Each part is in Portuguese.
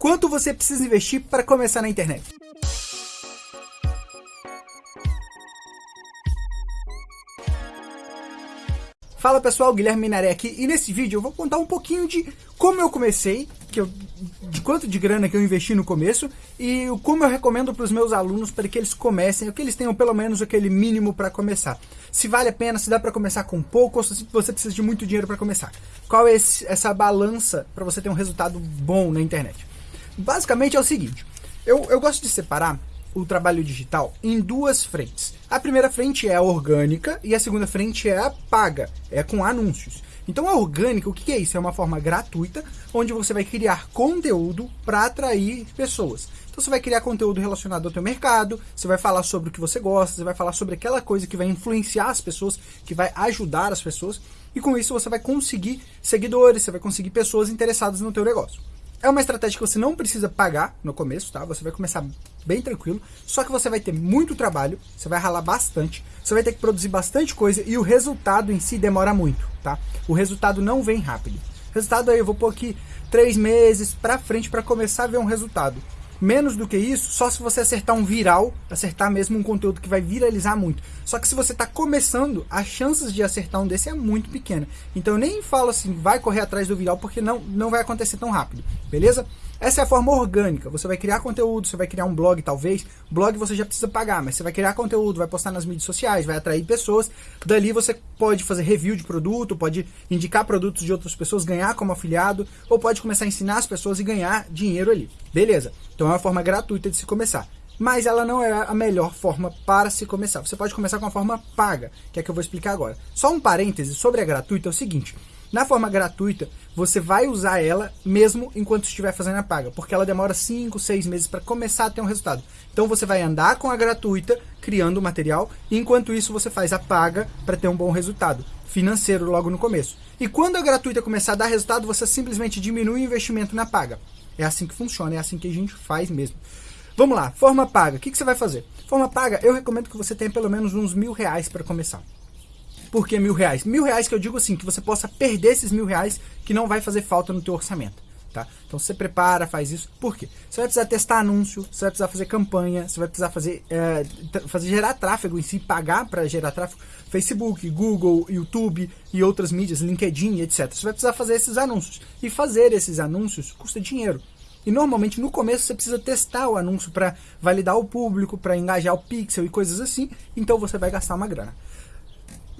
quanto você precisa investir para começar na internet. Fala pessoal, Guilherme Minaré aqui e nesse vídeo eu vou contar um pouquinho de como eu comecei, que eu, de quanto de grana que eu investi no começo e como eu recomendo para os meus alunos para que eles comecem, ou que eles tenham pelo menos aquele mínimo para começar. Se vale a pena, se dá para começar com pouco ou se você precisa de muito dinheiro para começar. Qual é esse, essa balança para você ter um resultado bom na internet? Basicamente é o seguinte, eu, eu gosto de separar o trabalho digital em duas frentes. A primeira frente é a orgânica e a segunda frente é a paga, é com anúncios. Então a orgânica, o que é isso? É uma forma gratuita onde você vai criar conteúdo para atrair pessoas. Então você vai criar conteúdo relacionado ao teu mercado, você vai falar sobre o que você gosta, você vai falar sobre aquela coisa que vai influenciar as pessoas, que vai ajudar as pessoas, e com isso você vai conseguir seguidores, você vai conseguir pessoas interessadas no teu negócio. É uma estratégia que você não precisa pagar no começo, tá? Você vai começar bem tranquilo, só que você vai ter muito trabalho, você vai ralar bastante, você vai ter que produzir bastante coisa e o resultado em si demora muito, tá? O resultado não vem rápido. Resultado aí, eu vou pôr aqui três meses pra frente para começar a ver um resultado. Menos do que isso, só se você acertar um viral, acertar mesmo um conteúdo que vai viralizar muito. Só que se você está começando, as chances de acertar um desse é muito pequena. Então eu nem falo assim, vai correr atrás do viral, porque não, não vai acontecer tão rápido, beleza? Essa é a forma orgânica. Você vai criar conteúdo, você vai criar um blog, talvez. Blog você já precisa pagar, mas você vai criar conteúdo, vai postar nas mídias sociais, vai atrair pessoas. Dali você pode fazer review de produto, pode indicar produtos de outras pessoas, ganhar como afiliado, ou pode começar a ensinar as pessoas e ganhar dinheiro ali. Beleza. Então é uma forma gratuita de se começar. Mas ela não é a melhor forma para se começar. Você pode começar com a forma paga, que é a que eu vou explicar agora. Só um parêntese sobre a gratuita é o seguinte. Na forma gratuita, você vai usar ela mesmo enquanto estiver fazendo a paga, porque ela demora 5, 6 meses para começar a ter um resultado. Então você vai andar com a gratuita, criando o material, e enquanto isso você faz a paga para ter um bom resultado financeiro logo no começo. E quando a gratuita começar a dar resultado, você simplesmente diminui o investimento na paga. É assim que funciona, é assim que a gente faz mesmo. Vamos lá, forma paga. O que, que você vai fazer? Forma paga, eu recomendo que você tenha pelo menos uns mil reais para começar. Por que mil reais? Mil reais que eu digo assim, que você possa perder esses mil reais que não vai fazer falta no teu orçamento. Tá? Então você prepara, faz isso. Por quê? Você vai precisar testar anúncio, você vai precisar fazer campanha, você vai precisar fazer, é, fazer gerar tráfego em si, pagar para gerar tráfego, Facebook, Google, YouTube e outras mídias, LinkedIn, etc. Você vai precisar fazer esses anúncios. E fazer esses anúncios custa dinheiro. E normalmente no começo você precisa testar o anúncio para validar o público, para engajar o pixel e coisas assim. Então você vai gastar uma grana.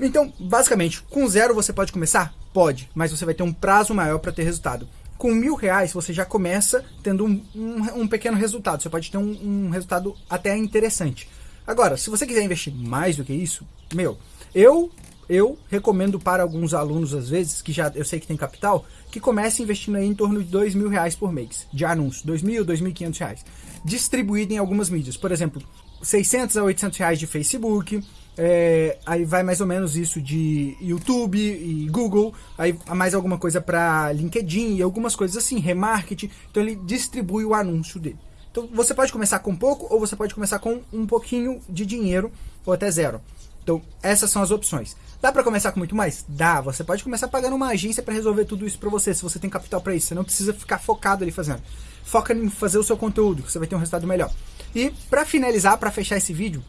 Então, basicamente, com zero você pode começar? Pode, mas você vai ter um prazo maior para ter resultado. Com mil reais você já começa tendo um, um, um pequeno resultado, você pode ter um, um, resultado até interessante. Agora, se você quiser investir mais do que isso, meu, eu eu recomendo para alguns alunos, às vezes, que já eu sei que tem capital, que comece investindo aí em torno de dois mil reais por mês de anúncio, dois mil, dois mil quinhentos reais, distribuído em algumas mídias. Por exemplo, 600 a 800 reais de Facebook, é, aí vai mais ou menos isso de YouTube e Google, aí mais alguma coisa para LinkedIn e algumas coisas assim, remarketing. Então ele distribui o anúncio dele. Então você pode começar com pouco ou você pode começar com um pouquinho de dinheiro ou até zero. Então essas são as opções. Dá para começar com muito mais? Dá. Você pode começar pagando uma agência para resolver tudo isso para você, se você tem capital para isso. Você não precisa ficar focado ali fazendo. Foca em fazer o seu conteúdo, que você vai ter um resultado melhor. E para finalizar, para fechar esse vídeo,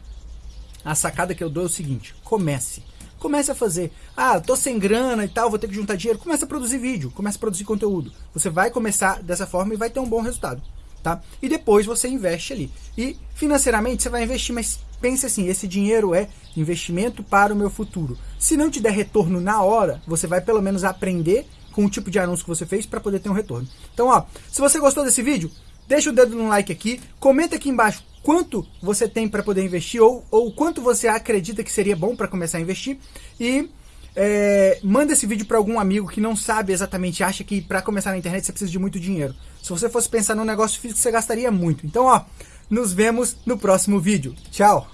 a sacada que eu dou é o seguinte: comece. Comece a fazer. Ah, tô sem grana e tal, vou ter que juntar dinheiro. Comece a produzir vídeo, comece a produzir conteúdo. Você vai começar dessa forma e vai ter um bom resultado. Tá? E depois você investe ali. E financeiramente você vai investir, mas pense assim, esse dinheiro é investimento para o meu futuro. Se não te der retorno na hora, você vai pelo menos aprender com o tipo de anúncio que você fez para poder ter um retorno. Então, ó, se você gostou desse vídeo, deixa o dedo no like aqui, comenta aqui embaixo quanto você tem para poder investir ou, ou quanto você acredita que seria bom para começar a investir e é, manda esse vídeo para algum amigo que não sabe exatamente, acha que para começar na internet você precisa de muito dinheiro. Se você fosse pensar num negócio físico, você gastaria muito. Então, ó, nos vemos no próximo vídeo. Tchau!